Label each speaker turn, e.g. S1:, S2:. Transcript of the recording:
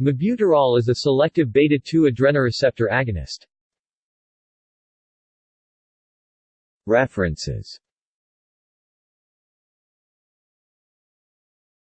S1: Mebuterol is a selective beta-2 adrenoreceptor agonist. References